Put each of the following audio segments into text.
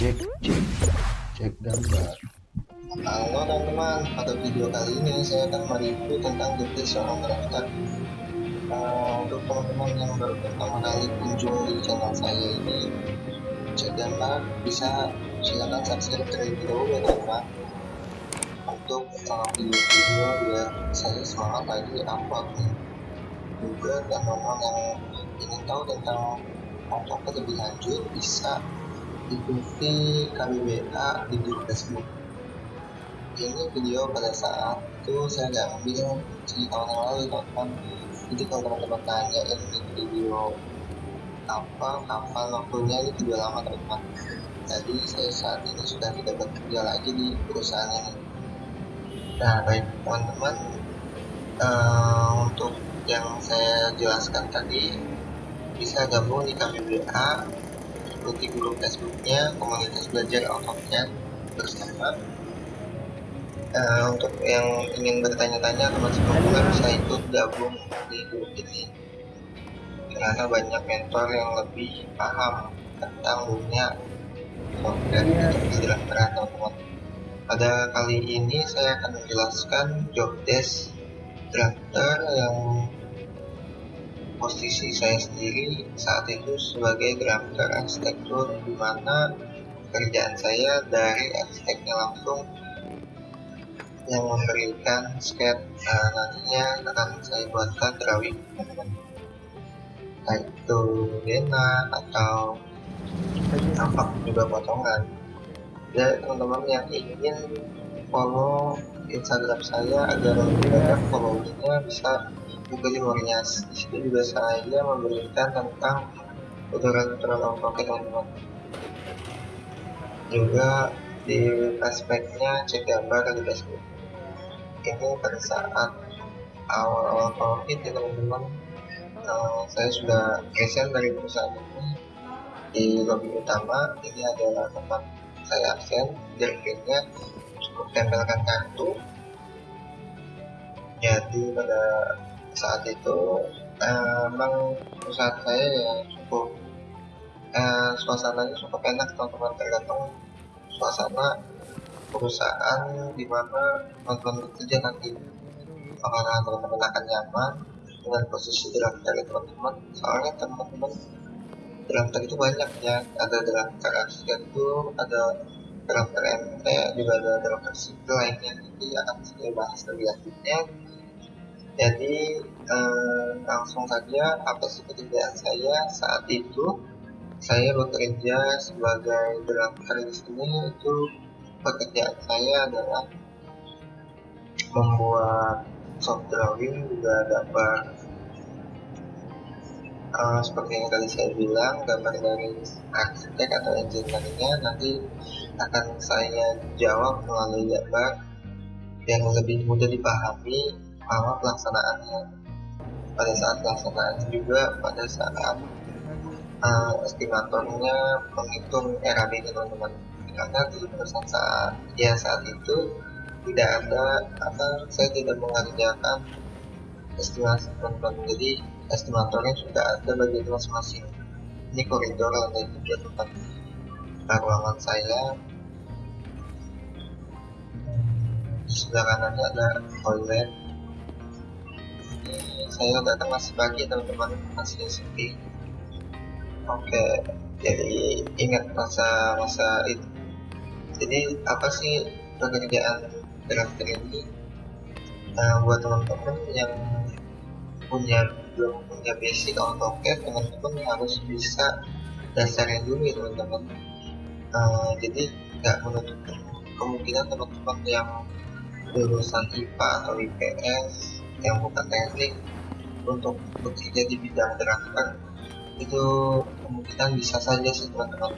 cek cek cek gambar. Halo teman-teman, pada video kali ini saya akan mereview tentang detik seorang drafter uh, Untuk teman-teman yang baru pertama kali kunjung di channel saya ini Cek gambar, bisa silakan subscribe terlebih dahulu ya teman-teman. Untuk uh, video-video biar saya semangat lagi upload nih Juga teman-teman yang ingin tahu tentang AutoCAD lebih lanjut bisa ikuti KBBA di Facebook. Ini video pada saat itu saya nggak ambil di tahun yang lalu teman jadi kalau teman-teman tanya ini video apa kapan waktunya ini video lama teman-teman. Jadi saya saat ini sudah tidak bekerja lagi di perusahaan ini. Nah baik teman-teman. Uh, untuk yang saya jelaskan tadi bisa gabung di KBBA ikuti grup Facebooknya komunitas belajar AutoCAD bersama. Uh, untuk yang ingin bertanya-tanya teman seperguruan bisa ikut gabung di grup ini. Karena banyak mentor yang lebih paham tentang dunia software untuk kedokteran teman-teman. Pada kali ini saya akan menjelaskan job desk drafter yang posisi saya sendiri saat itu sebagai drafter arsitektur di mana pekerjaan saya dari arsiteknya langsung yang memberikan sketch nah, nantinya akan saya buatkan drawing teman-teman baik itu dena atau tampak juga potongan. Ya teman-teman yang ingin follow instagram saya agar lebih banyak followingnya bisa Google Imorias di situ juga saya memberikan tentang tutorial-tutorial AutoCAD teman-teman. Juga di aspeknya cek gambar di Facebook. Ini pada saat awal-awal covid ya teman-teman. Uh, saya sudah resign dari perusahaan ini di lobby utama. Ini adalah tempat saya absen direkturnya cukup tempelkan kartu jadi pada saat itu. Uh, memang perusahaan saya ya cukup uh, suasananya cukup enak teman-teman. Tergantung suasana perusahaan di mana teman-teman bekerja nanti. Apakah teman-teman akan nyaman dengan posisi drafter teman-teman. Soalnya teman-teman drafter itu banyak ya. Ada drafter arsitektur ada drafter MT juga ada drafter sipil lainnya. Nanti akan saya bahas lebih lanjutnya jadi eh, langsung saja apa sih pekerjaan saya? Saat itu saya bekerja sebagai drafter di sini itu pekerjaan saya adalah membuat soft drawing juga gambar. Uh, seperti yang tadi saya bilang gambar dari arsitek atau engineer-nya nanti akan saya jawab melalui gambar yang lebih mudah dipahami sama pelaksanaannya pada saat pelaksanaan juga pada saat uh, estimatornya menghitung RAB teman-teman. Karena di perusahaan saat ya saat itu tidak ada apa saya tidak mengerjakan estimasi teman-teman. Jadi estimatornya sudah ada bagi masing-masing. Ini koridor lantai tiga tempat ruangan saya di sebelah kanannya ada toilet saya datang masih pagi teman-teman masih sepi oke jadi ingat masa-masa itu. Jadi apa sih pekerjaan drafter ini? Nah, buat teman-teman yang punya belum punya basic AutoCAD teman-teman harus bisa dasarnya dulu ya teman-teman. Uh, jadi nggak menutup kemungkinan teman-teman yang lulusan IPA atau IPS yang bukan teknik untuk bekerja di bidang drafter itu kemungkinan bisa saja sih teman-teman.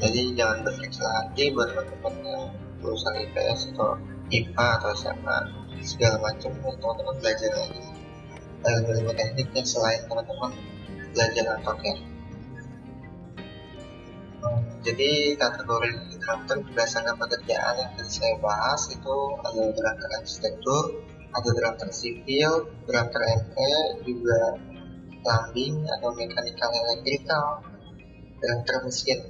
Jadi jangan berkecil hati buat teman-teman yang lulusan IPS atau IPA atau SMA segala macam teman-teman belajar lagi. Ilmu tekniknya selain teman-teman belajar AutoCAD jadi kategori drafter berdasarkan pekerjaan yang tadi saya bahas itu ada drafter arsitektur ada drafter sipil drafter ME juga plumbing atau mechanical electrical drafter mesin.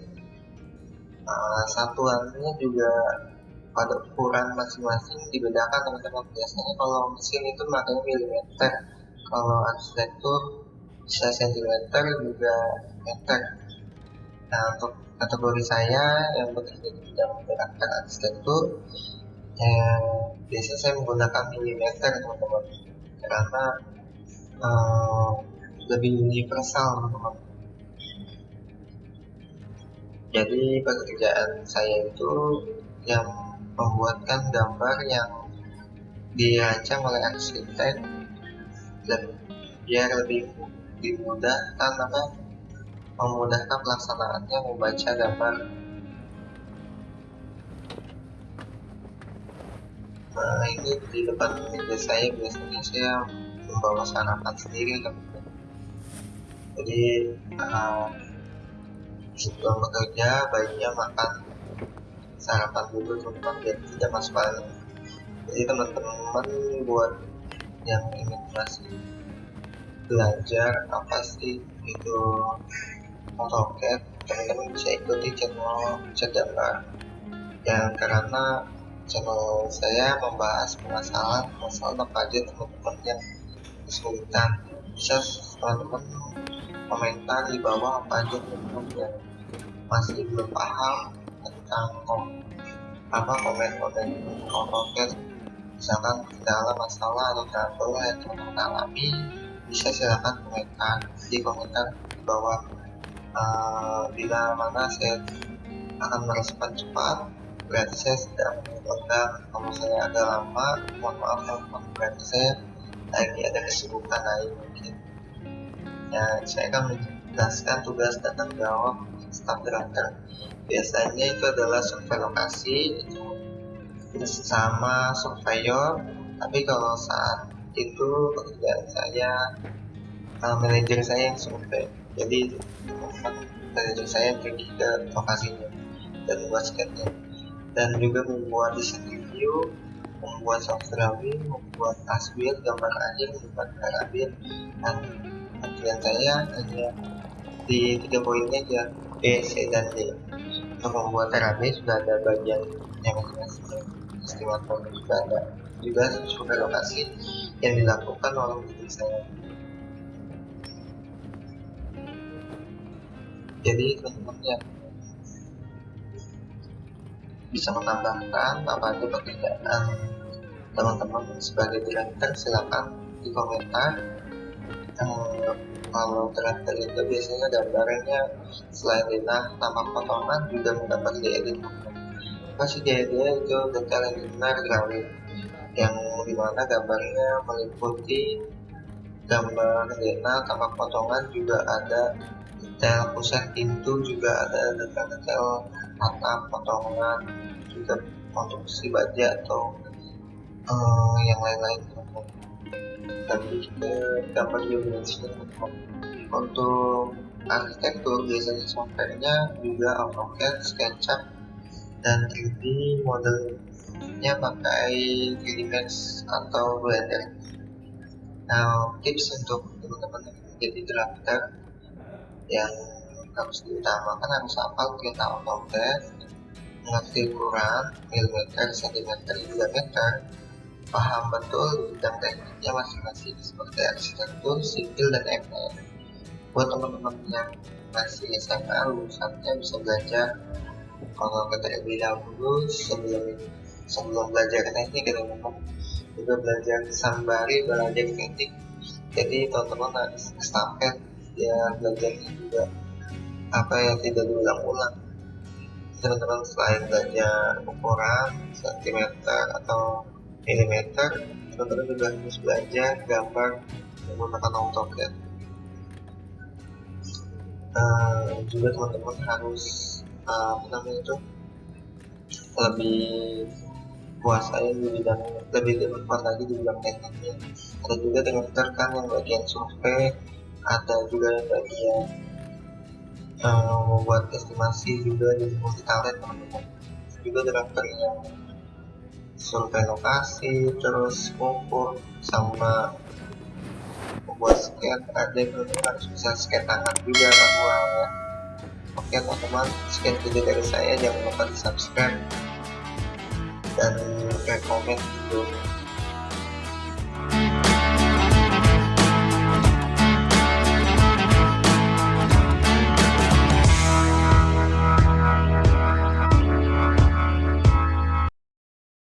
Uh, satuannya juga pada ukuran masing-masing dibedakan teman-teman. Biasanya kalau mesin itu makanya milimeter. Kalau arsitektur bisa sentimeter juga meter. Nah untuk kategori saya yang bekerja di bidang karakter arsitektur yang biasanya saya menggunakan milimeter teman-teman. Karena uh, lebih universal teman-teman. Jadi pekerjaan saya itu yang membuatkan gambar yang dirancang oleh arsitek dan biar lebih dimudahkan apa memudahkan pelaksanaannya membaca gambar nah ini di depan meja saya biasanya saya membawa sarapan sendiri teman-teman jadi uh, sebelum bekerja baiknya makan sarapan dulu teman-teman biar tidak masuk angin jadi teman-teman buat yang ingin masih belajar apa sih itu AutoCAD teman-teman bisa ikuti channel Cedambar yang karena channel saya membahas permasalahan masalah aja teman-teman yang kesulitan. Bisa teman-teman komentar di bawah apa aja teman-teman yang masih belum paham tentang apa komen-komen AutoCAD misalkan kendala masalah atau trouble yang teman-teman alami bisa silahkan komentar. Di komentar di bawah uh, bila mana saya akan merespon cepat berarti saya sedang mencoba kalau saya agak lama mohon maaf teman berarti saya lagi ada kesibukan lain mungkin. Ya saya akan menjelaskan tugas dan tanggung jawab staff director biasanya itu adalah survei lokasi itu bersama surveyor. Tapi kalau saat itu pekerjaan saya uh, manajer saya yang survei. Jadi manajer saya pergi ke lokasinya dan membuat sketnya dan juga membuat desain review membuat soft drawing membuat taswir gambar akhir membuat karabin dan pekerjaan saya hanya di tiga poinnya aja B, C, dan D. Untuk membuat terapi sudah ada bagian yang masing-masing estimator juga ada juga survei lokasi yang dilakukan oleh diri saya. Jadi teman-teman yang bisa menambahkan apa aja pekerjaan. Teman-teman sebagai director silakan di komentar. Kalau director itu biasanya gambarnya selain dinah tambah potongan juga mendapat diedit masih diedit itu detail benar drawing yang di mana gambarnya meliputi gambar detail tambah potongan juga ada detail pusat pintu juga ada detail-detail atap potongan juga konstruksi baja atau uh, yang lain-lain. Dan juga gambar dimensi untuk arsitektur biasanya softwarenya juga AutoCAD, SketchUp dan 3D model nya pakai 3D Max atau Blender. Nah tips untuk teman-teman yang menjadi drafter yang harus diutamakan harus hafal perintah AutoCAD mengerti ukuran milimeter, sentimeter, juga meter paham betul bidang tekniknya masing-masing seperti arsitektur, sipil, dan ML buat teman-teman yang masih SMA lulusannya bisa belajar kalau kita terlebih dahulu sebelum sebelum belajar teknik gitu teman juga belajar sambari belajar teknik. Jadi teman-teman harus estafet ya belajarnya juga apa yang tidak diulang-ulang. Teman-teman selain belajar ukuran sentimeter atau milimeter teman-teman juga harus belajar gambar menggunakan AutoCAD uh, juga teman-teman harus uh, apa namanya itu lebih kuasai di bidang lebih berkuat lagi di bidang tekniknya. Ada juga dengan terkan yang bagian survei ada juga yang bagian uh, membuat estimasi juga di multi talent teman-teman. Juga driver yang survei lokasi terus ukur sama membuat scan. Ada yang harus bisa scan tangan juga manual ya. Oke teman-teman, sekian video dari saya. Jangan lupa di subscribe dan rekomen video